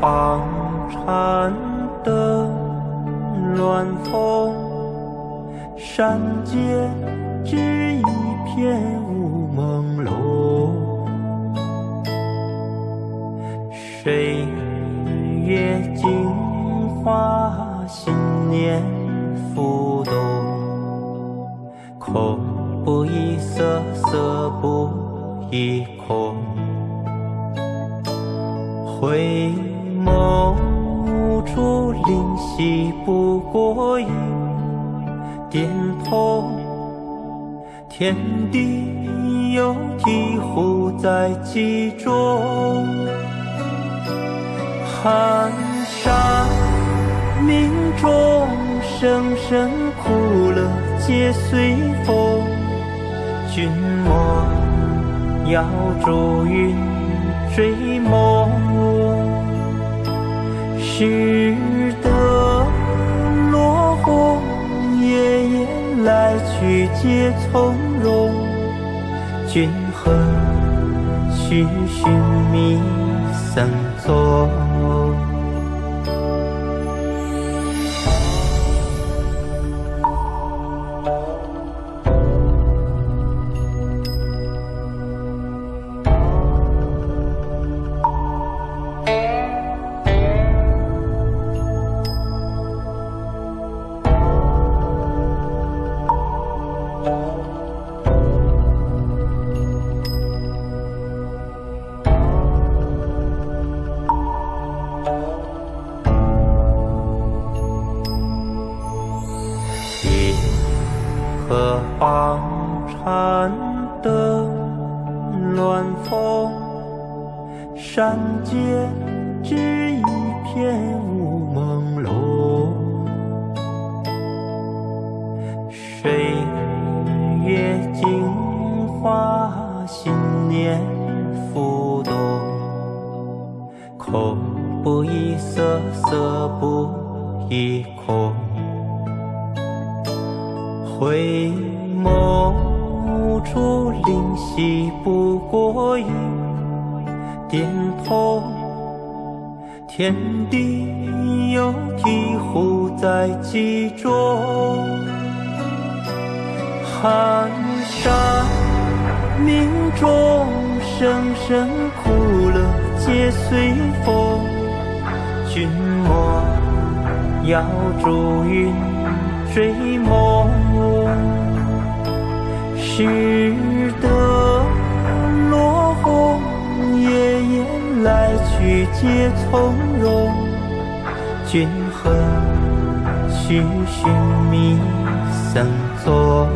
房颤的乱风，山间只一片雾朦胧。水月镜花，心念浮动。空不异色，色不异空。回眸无处灵犀不过一点通，天地有醍醐在其中。寒沙冥中，声声苦乐皆随风。君莫要逐云追梦，识得落红，夜夜来去皆从容。君何须寻觅僧踪？银河房颤的乱风，山间只一片心念浮动。空不异色，色不异空。回眸无处灵犀不过一点通。天地有醍醐在其中。寒沙冥中，声声苦乐皆随风。君莫要逐云追梦，识得落红，夜夜来去皆从容。君何须寻觅僧踪？